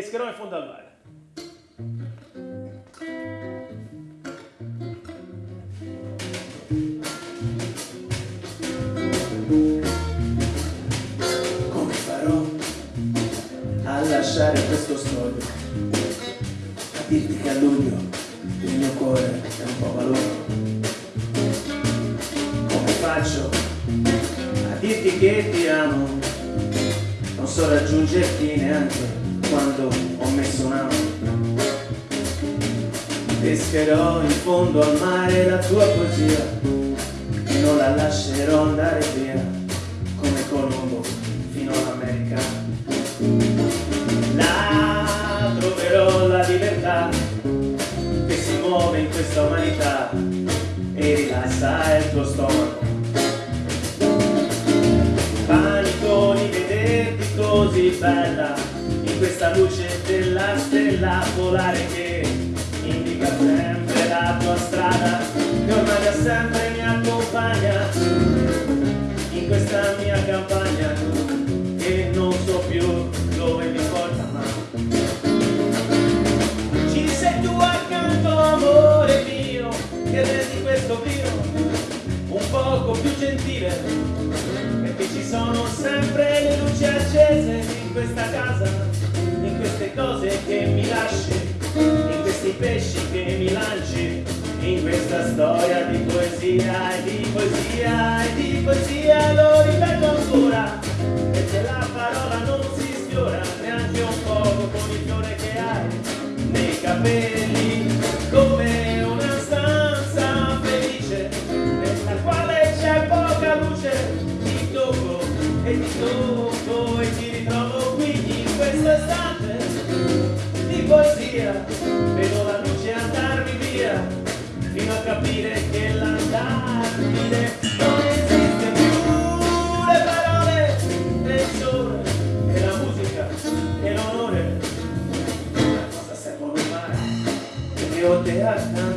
pescherò in fondo al mare. Come farò a lasciare questo scoglio? A dirti che a luglio il mio cuore è un po' valore. Come faccio a dirti che ti amo? Non so raggiungerti neanche quando ho messo un amo. Pescherò in fondo al mare la tua poesia e non la lascerò andare via come Colombo fino all'America. Là troverò la libertà che si muove in questa umanità e rilassa il tuo stomaco. Così bella luce della stella polare che indica sempre la tua strada che ormai da sempre mi accompagna in questa mia campagna che non so più dove mi porta ma ci sei tu accanto amore mio che rendi questo vino un poco più gentile perché ci sono sempre le luci accese in questa casa che mi lasci in questi pesci che mi lanci in questa storia di poesia e di poesia e di poesia. Lo ripeto ancora perché la parola non si sfiora neanche un poco con il fiore che hai nei capelli come una stanza felice nella quale c'è poca luce ti tocco e ti tocco e ti ritrovo qui in questo istante poesia vedo la luce andarmi via fino a capire che l'andarmene non esiste più. Le parole e il sole e la musica e l'onore a cosa servono mai ho te accanto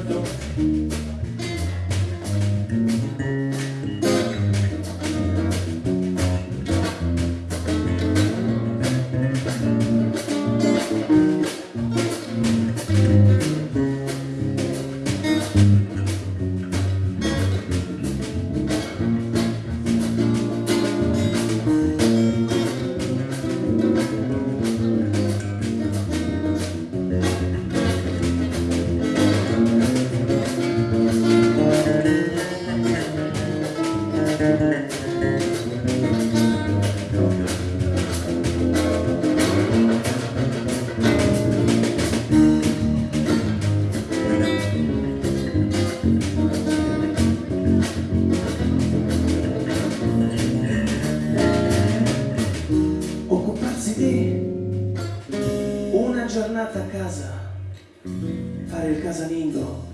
giornata a casa, fare il casalingo,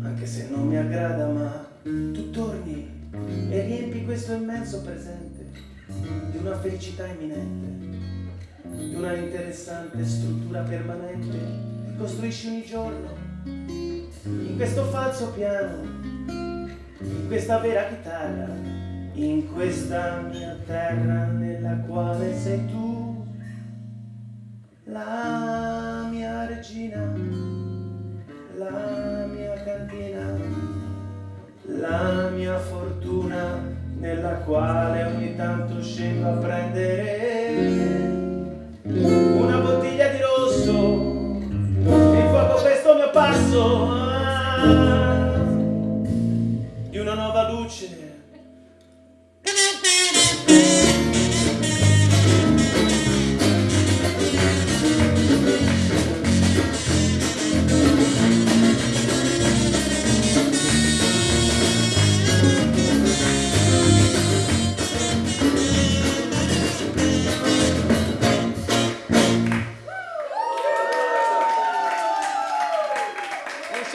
anche se non mi aggrada, ma tu torni e riempi questo immenso presente di una felicità imminente, di una interessante struttura permanente che costruisci ogni giorno, in questo falso piano, in questa vera chitarra in questa mia terra nella quale sei tu la mia regina la mia cantina la mia fortuna nella quale ogni tanto scendo a prendere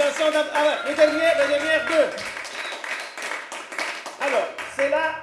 D'ab- Ah ouais, les dernières, les dernières deux. Alors, c'est là